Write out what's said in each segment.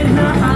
Krishna.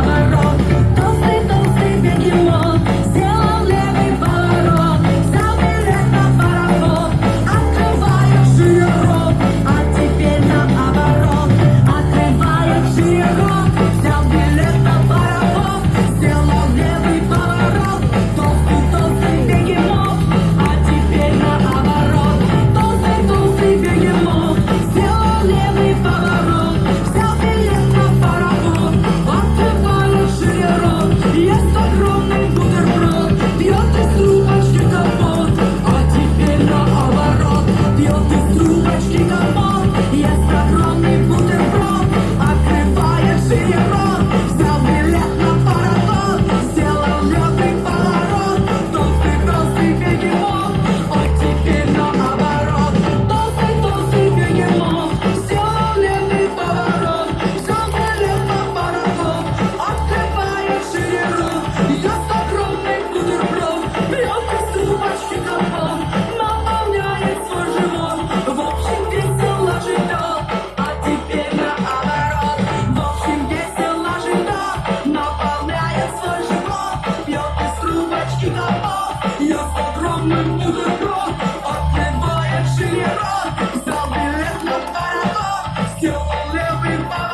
Tell me why.